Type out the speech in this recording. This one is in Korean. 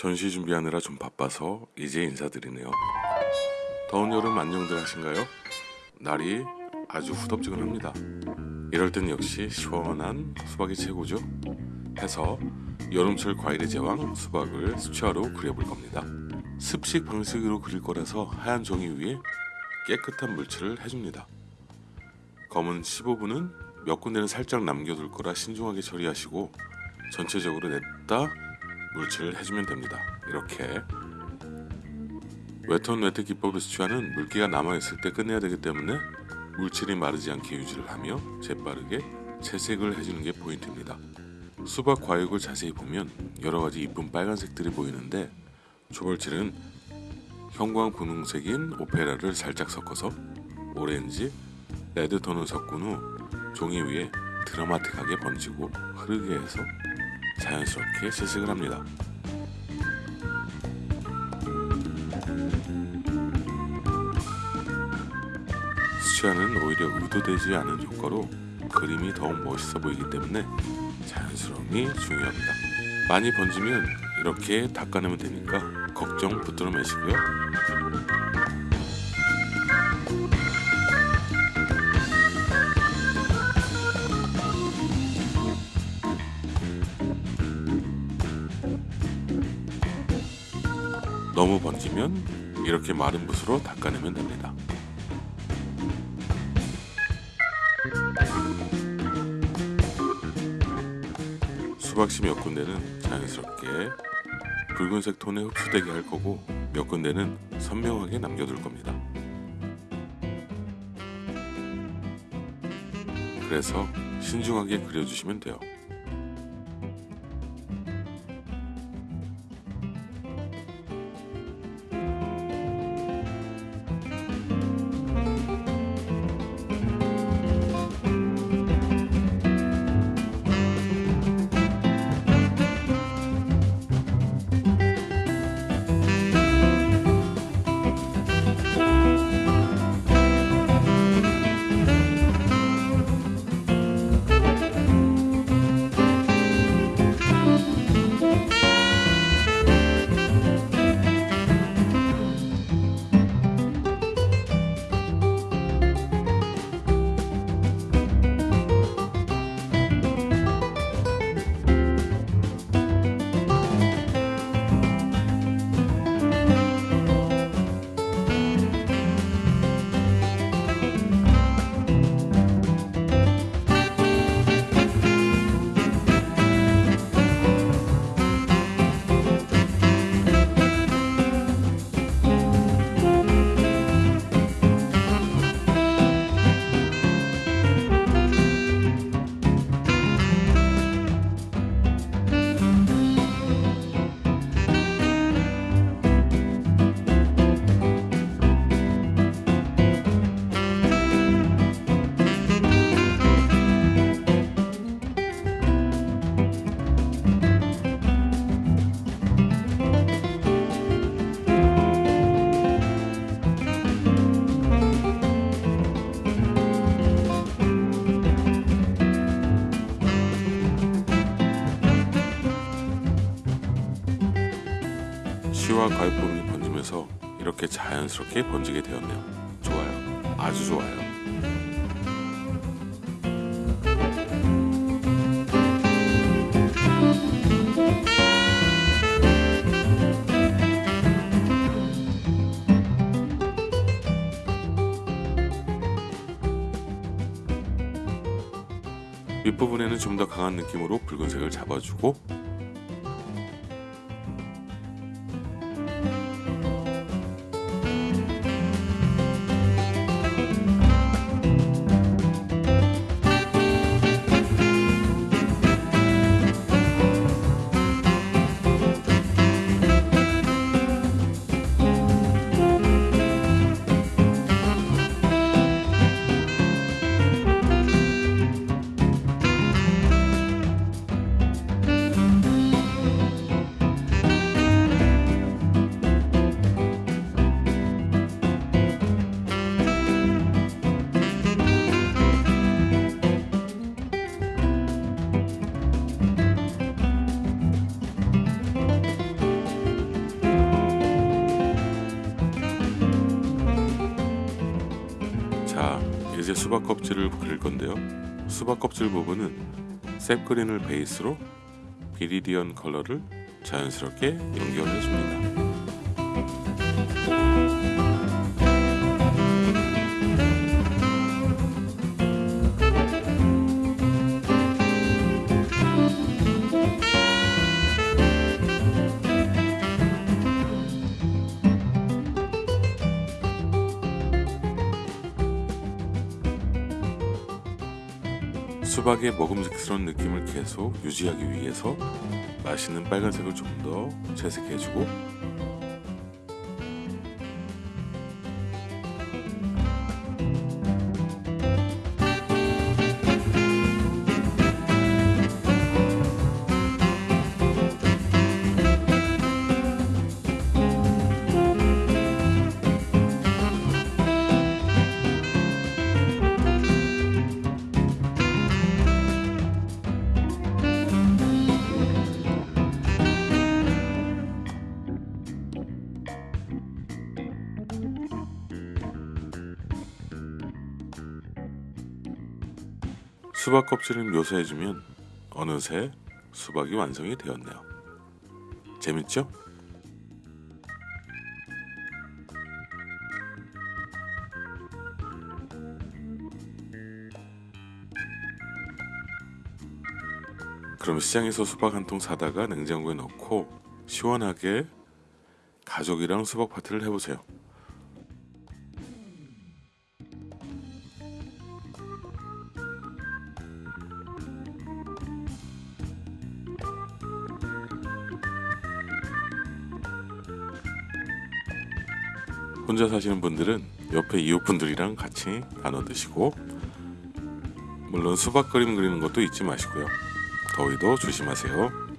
전시 준비하느라 좀 바빠서 이제 인사드리네요. 더운 여름 안녕들 하신가요? 날이 아주 후덥지근합니다. 이럴 땐 역시 시원한 수박이 최고죠. 해서 여름철 과일의 제왕 수박을 수채화로 그려볼 겁니다. 습식 방식으로 그릴 거라서 하얀 종이 위에 깨끗한 물칠을 해줍니다. 검은 15분은 몇 군데는 살짝 남겨둘 거라 신중하게 처리하시고 전체적으로 냈다 물칠을 해주면 됩니다. 이렇게 wet on wet 기법의 수채화는 물기가 남아있을 때 끝내야 되기 때문에 물칠이 마르지 않게 유지를 하며 재빠르게 채색을 해주는 게 포인트입니다. 수박 과육을 자세히 보면 여러 가지 이쁜 빨간색들이 보이는데 초벌칠은 형광 분홍색인 오페라를 살짝 섞어서 오렌지, red톤을 섞은 후 종이 위에 드라마틱하게 번지고 흐르게 해서 자연스럽게 채색을 합니다. 수채화는 오히려 의도되지 않은 효과로 그림이 더욱 멋있어 보이기 때문에 자연스러움이 중요합니다. 많이 번지면 이렇게 닦아내면 되니까 걱정 붙들어 매시고요. 너무 번지면 이렇게 마른 붓으로 닦아내면 됩니다. 수박씨 몇 군데는 자연스럽게 붉은색 톤에 흡수되게 할 거고 몇 군데는 선명하게 남겨둘 겁니다. 그래서 신중하게 그려주시면 돼요. 과일 부분이 번지면서 이렇게 자연스럽게 번지게 되었네요. 좋아요. 아주 좋아요. 윗부분에는 좀 더 강한 느낌으로 붉은색을 잡아주고 이제 수박 껍질을 그릴 건데요. 수박 껍질 부분은 셉그린을 베이스로 비리디언 컬러를 자연스럽게 연결해 줍니다. 수박의 먹음직스러운 느낌을 계속 유지하기 위해서 맛있는 빨간색을 좀 더 채색해주고 수박 껍질을 묘사해주면 어느새 수박이 완성이 되었네요. 재밌죠? 그럼 시장에서 수박 한 통 사다가 냉장고에 넣고 시원하게 가족이랑 수박 파티를 해보세요. 혼자 사시는 분들은 옆에 이웃분들이랑 같이 나눠 드시고 물론 수박 그림 그리는 것도 잊지 마시고요. 더위도 조심하세요.